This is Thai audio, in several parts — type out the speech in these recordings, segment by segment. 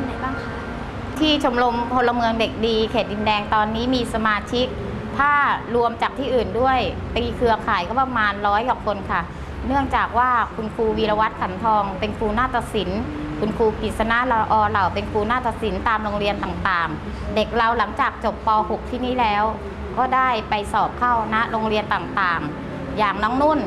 นไหนบ้างคะ ที่ชมรมพลเมืองเด็กดี เขตดินแดงตอนนี้มีสมาชิก ถ้ารวมจากที่อื่นด้วยตีเครือข่ายก็ประมาณร้อยกว่าคนค่ะ เนื่องจากว่าคุณครูวีรวัตรขันทอง เป็นครูนาฏศิลป์คุณครูกฤษณะละอเหล่าเป็นครูนาฏศิลป์ตามโรงเรียนต่างๆ เด็กเราหลังจากจบป .6 ที่นี่แล้ว ก็ได้ไปสอบเข้าณโรงเรียนต่างๆ อย่างน้องนุ่น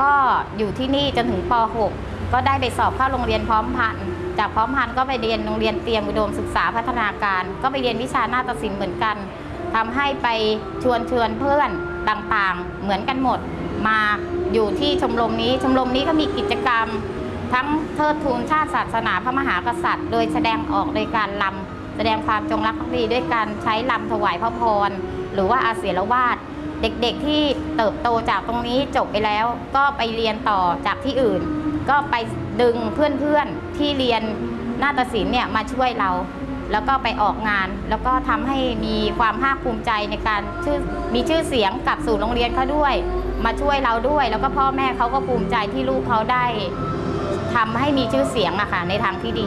ก็อยู่ที่นี่จนถึงป .6 ก็ได้ไปสอบเข้าโรงเรียนพร้อมพันธ์ จากพร้อมพันธ์ก็ไปเรียนโรงเรียนเตรียมอุดมศึกษาพัฒนาการ ก็ไปเรียนวิชาหน้าฏศิลป์เหมือนกันทำให้ไปชวนเชิญเพื่อนต่างๆ เหมือนกันหมด มาอยู่ที่ชมรมนี้ ชมรมนี้ก็มีกิจกรรม ทั้งเทิดทูนชาติศาสนาพระมหากษัตริย์ โดยแสดงออกโดยการลำแสดงความจงรักภักดีด้วยการใช้ลำถวายพระพรหรือว่าอาเสียรวาดเด็กๆที่เติบโตจากตรงนี้จบไปแล้ว ก็ไปเรียนต่อจากที่อื่น ก็ไปดึงเพื่อนๆที่เรียนนาฏศิลป์เนี่ยมาช่วยเรา แล้วก็ไปออกงาน แล้วก็ทำให้มีความภาคภูมิใจในการชื่อมีชื่อเสียงกลับสู่โรงเรียนเขาด้วย มาช่วยเราด้วย แล้วก็พ่อแม่เขาก็ภูมิใจที่ลูกเขาได้ทำให้มีชื่อเสียงอะค่ะในทางที่ดี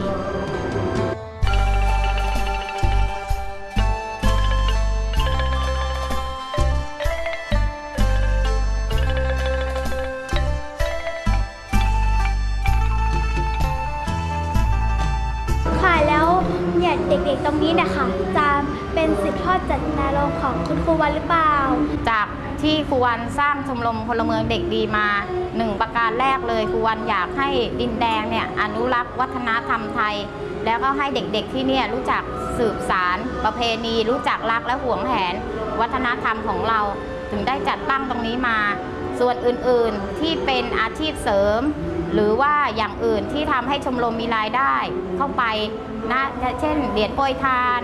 ารมณ์ของคุณครูวันหรือเปล่า จากที่ครูวันสร้างชมรมพลเมืองเด็กดีมาหนึ่งประการแรกเลยครูวันอยากให้ดินแดงเนี่ยอนุรักษ์วัฒนธรรมไทย แล้วก็ให้เด็กๆที่เนี่ยรู้จักสืบสารประเพณี รู้จักรักและหวงแหน วัฒนธรรมของเราถึงได้จัดตั้งตรงนี้มา ส่วนอื่นๆที่เป็นอาชีพเสริม หรือว่าอย่างอื่นที่ทำให้ชมรมมีรายได้เข้าไปนะเช่นเหรียญโปรยทาน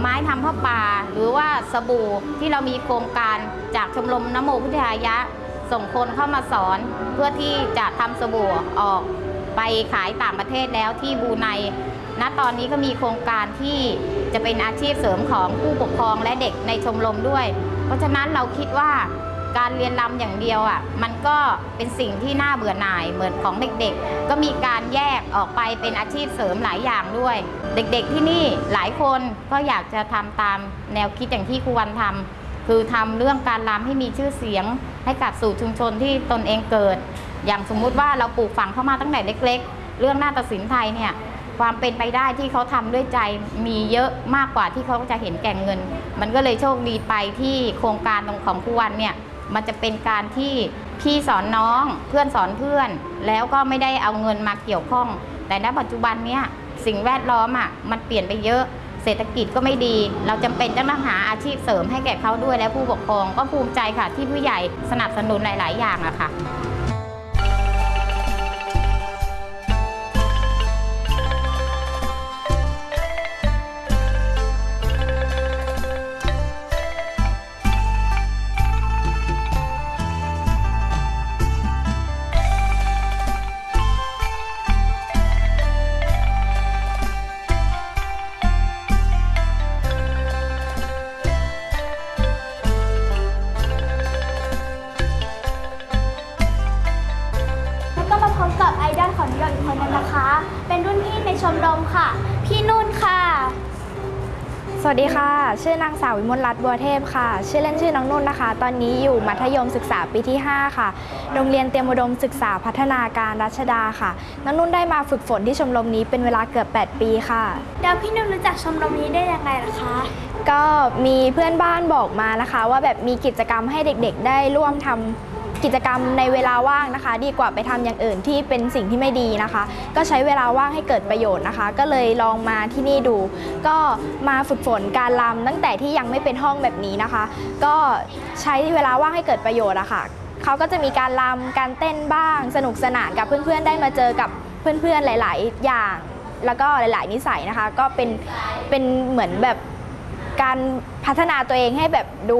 ไม้ทำผ้าป่า หรือว่าสบู่ที่เรามีโครงการจากชมรมนโมพุทธายะ ส่งคนเข้ามาสอนเพื่อที่จะทำสบู่ออกไปขายต่างประเทศแล้วที่บูไนณตอนนี้ก็มีโครงการที่จะเป็นอาชีพเสริมของผู้ปกครองและเด็กในชมรมด้วย เพราะฉะนั้นเราคิดว่า การเรียนรำอย่างเดียวอะมันก็เป็นสิ่งที่น่าเบื่อหน่ายเหมือนของเด็กๆ ก็มีการแยกออกไปเป็นอาชีพเสริมหลายอย่างด้วย เด็กๆที่นี่หลายคนก็อยากจะทำตามแนวคิดอย่างที่ครูวันทำคือทำเรื่องการรำให้มีชื่อเสียง ให้กับสู่ชุมชนที่ตนเองเกิด อย่างสมมุติว่าเราปลูกฝังเข้ามาตั้งแต่เล็ก ๆ เรื่องหน้าฏศิลป์ไทยเนี่ยความเป็นไปได้ที่เขาทำด้วยใจมีเยอะมากกว่าที่เขาจะเห็นแก่เงิน มันก็เลยโชคดีไปที่โครงการตรงของครูวันเนี่ย มันจะเป็นการที่พี่สอนน้องเพื่อนสอนเพื่อน แล้วก็ไม่ได้เอาเงินมาเกี่ยวข้อง แต่ณปัจจุบันเนี้ยสิ่งแวดล้อมอะมันเปลี่ยนไปเยอะเศรษฐกิจก็ไม่ดี เราจำเป็นจะต้องหาอาชีพเสริมให้แก่เขาด้วยและผู้ปกครองก็ภูมิใจค่ะ ที่ผู้ใหญ่สนับสนุนหลาย ๆ อย่างอะค่ะ วัสดีค่ะ ชื่อนางสาววิมลรัตน์บัวเทพค่ะ ชื่อเล่นชื่อน้องนุ่นนะคะ ตอนนี้อยู่มัธยมศึกษาปีที่ 5 ค่ะ โรงเรียนเตรียมอุดมศึกษาพัฒนาการรัชดาค่ะ น้องนุ่นได้มาฝึกฝนที่ชมรมนี้เป็นเวลาเกือบ 8 ปีค่ะแล้วพี่นุ่นรู้จักชมรมนี้ได้ยังไงล่ะคะ ก็มีเพื่อนบ้านบอกมานะคะ ว่าแบบมีกิจกรรมให้เด็กๆ ได้ร่วมทำ กิจกรรมในเวลาว่างนะคะ ดีกว่าไปทำอย่างอื่นที่เป็นสิ่งที่ไม่ดีนะคะ ก็ใช้เวลาว่างให้เกิดประโยชน์นะคะ ก็เลยลองมาที่นี่ดู ก็มาฝึกฝนการรำตั้งแต่ที่ยังไม่เป็นห้องแบบนี้นะคะ ก็ใช้เวลาว่างให้เกิดประโยชน์อะค่ะเขาก็จะมีการรำการเต้นบ้าง สนุกสนานกับเพื่อนๆได้มาเจอกับเพื่อนๆหลาย ๆ อย่าง แล้วก็หลาย ๆ นิสัยนะคะ ก็เป็นเป็นเหมือนแบบ การพัฒนาตัวเองให้แบบดู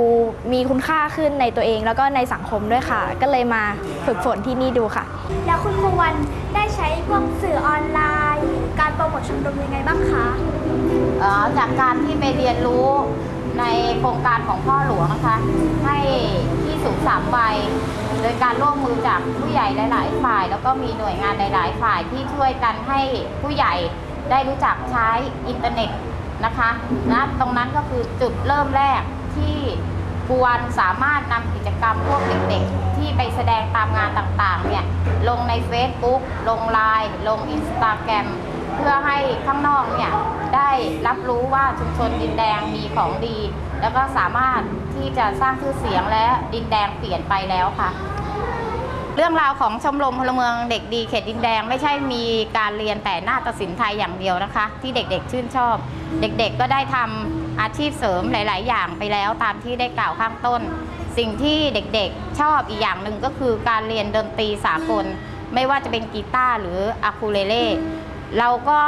มีคุณค่าขึ้นในตัวเอง แล้วก็ในสังคมด้วยค่ะ ก็เลยมาฝึกฝนที่นี่ดูค่ะ แล้วคุณครูวันได้ใช้พวกสื่อออนไลน์ การโปรโมทชมรมยังไงบ้างคะเอ่อจากการที่ไปเรียนรู้ในโครงการของพ่อหลวงนะคะ ให้ที่สุสาน3วัยโดยการร่วมมือจากผู้ใหญ่หลาย ๆ ฝ่าย แล้วก็มีหน่วยงานหลาย ๆ ฝ่ายที่ช่วยกันให้ผู้ใหญ่ได้รู้จักใช้อินเทอร์เน็ต นะคะนะตรงนั้นก็คือจุดเริ่มแรกที่กวนสามารถนำกิจกรรมพวกเด็กๆ ที่ไปแสดงตามงานต่างๆเนี่ยลงใน Facebook ลงไลน์ลง Instagram เพื่อให้ข้างนอกเนี่ยได้รับรู้ว่าชุมชนดินแดงมีของดี แล้วก็สามารถที่จะสร้างชื่อเสียงและดินแดงเปลี่ยนไปแล้วค่ะ เรื่องราวของชมรมพลเมืองเด็กดีเขตดินแดง ไม่ใช่มีการเรียนแต่นาฏศิลป์ไทยอย่างเดียวนะคะ ที่เด็กๆชื่นชอบ เด็กๆก็ได้ทำอาชีพเสริมหลาย ๆ อย่างไปแล้วตามที่ได้กล่าวข้างต้น สิ่งที่เด็กๆชอบอีกอย่างหนึ่งก็คือการเรียนดนตรีสากล ไม่ว่าจะเป็นกีตาร์หรืออูคูเลเล่เราก็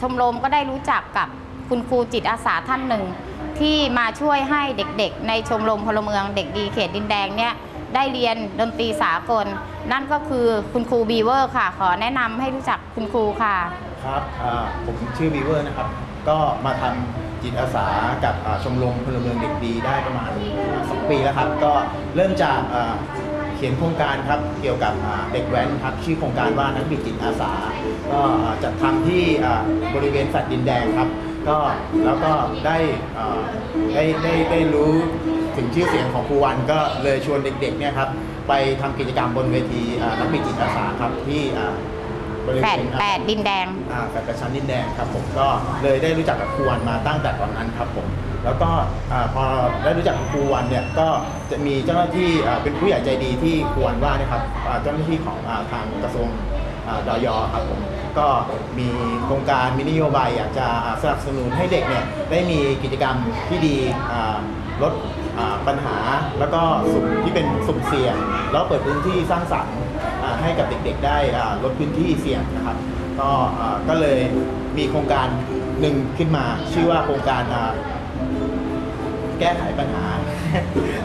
ชมรมก็ได้รู้จักกับคุณครูจิตอาสาท่านหนึ่ง ที่มาช่วยให้เด็กๆ ในชมรมพลเมืองเด็กดีเขตดินแดงเนี่ย ได้เรียนดนตรีสากล นั่นก็คือคุณครูบีเวอร์ค่ะ ขอแนะนำให้รู้จักคุณครูค่ะ ครับอ่าผมชื่อวีเวอร์นะครับ ก็มาทำจิตอาสากับอ่าชมรมพลเมืองเด็กดีได้ประมาณสองปีแล้วครับ ก็เริ่มจากอ่าเขียนโครงการครับเกี่ยวกับอ่าเด็กแว้นครับชื่อโครงการว่านักบิดจิตอาสา ก็อ่าจัดทำที่อ่าบริเวณแฟลตดินแดงครับ ก็แล้วก็ได้อ่าได้ได้ได้รู้ ถึงชื่อเสียงของครูวันก็เลยชวนเด็กๆเนี่ยครับไปทำกิจกรรมบนเวทีอ่านักบิดจิตอาสาครับที่อ่าบริเวแปดณแปดดินแดง อ่าแฟนกระชั้นดินแดงครับผมก็เลยได้รู้จักกับครูวันมาตั้งแต่ตอนนั้นครับผมแล้วก็อ่าพอได้รู้จักกับครูวันเนี่ยก็จะมีเจ้าหน้าที่อ่าเป็นผู้ใหญ่ใจดีที่ครูวันว่าเนะครับอ่าเจ้าหน้าที่ของอ่าทางกระทรวง อ่าดยครับผมก็มีโครงการมีนโยบายอยากจะอ่าสนับสนุนให้เด็กเนี่ยได้มีกิจกรรมที่ดีอ่าลดอ่า ปัญหาแล้วก็สุ่มที่เป็นสุ่มเสี่ยง แล้วเปิดพื้นที่สร้างสรรค์ให้กับเด็กๆ ได้ลดพื้นที่เสี่ยงนะครับ ก็ก็เลยมีโครงการหนึ่งขึ้นมา ชื่อว่าโครงการแก้ไขปัญหา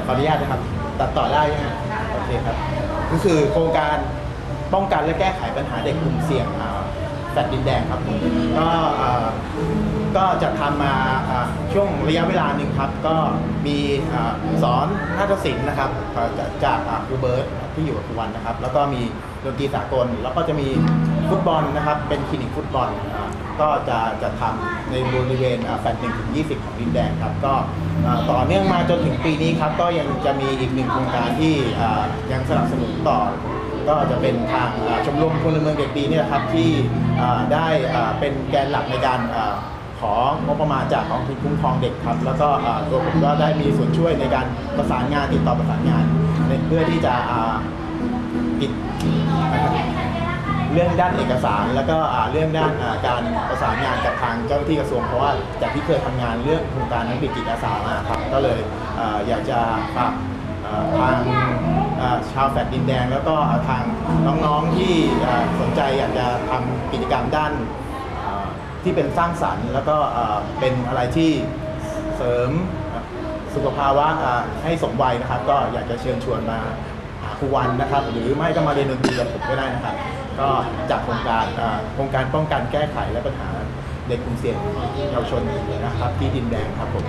ขออนุญาตนะครับ ตัดต่อได้ใช่ไหมโอเคครับก็คือโครงการป้องกันและแก้ไขปัญหาเด็กกลุ่มเสี่ยงแฟลตดินแดงครับผมก็ ก็จะทำมาช่วงระยะเวลาหนึ่งครับ ก็มีสอนนาฏศิลป์นะครับจากครูเบิร์ตที่อยู่กับครูวันนะครับ แล้วก็มีดนตรีสากล แล้วก็จะมีฟุตบอลนะครับ เป็นคลินิกฟุตบอลก็จะจะทำในบริเวณแฟลตหนึ่งถึงยี่สิบของดินแดงครับ ก็ต่อเนื่องมาจนถึงปีนี้ครับ ก็ยังจะมีอีกหนึ่งโครงการที่ยังสนับสนุนต่อก็จะเป็นทางชมรมพลเมืองเด็กดีเนี่ยนะครับที่ได้เป็นแกนหลักในการ ของงบประมาณจากกองทุนคุ้มครองเด็กครับแล้วก็ตัวผมก็ได้มีส่วนช่วยในการประสานงานติดต่อประสานงานเพื่อที่จะอ่าติดเรื่องด้านเอกสาร แล้วก็เรื่องด้านการประสานงานกับทางเจ้าหน้าที่กระทรวงเพราะว่าจากที่เคยทำงานเรื่องโครงการนักบิดจิตอาสามาครับก็เลยอยากจะฝากทางชาวแฟลตดินแดง แล้วก็ทางน้องๆที่สนใจอยากจะทำกิจกรรมด้าน ที่เป็นสร้างสรรค์ แล้วก็เป็นอะไรที่เสริมสุขภาวะให้สมวัยนะครับ ก็อยากจะเชิญชวนมาหาครูวันนะครับ หรือไม่ก็มาเรียนดนตรีกับผมก็ได้นะครับ ก็จากโครงการโครงการป้องกันแก้ไขและปัญหาเด็กกลุ่มเสี่ยงเยาวชนนะครับ ที่ดินแดงครับผม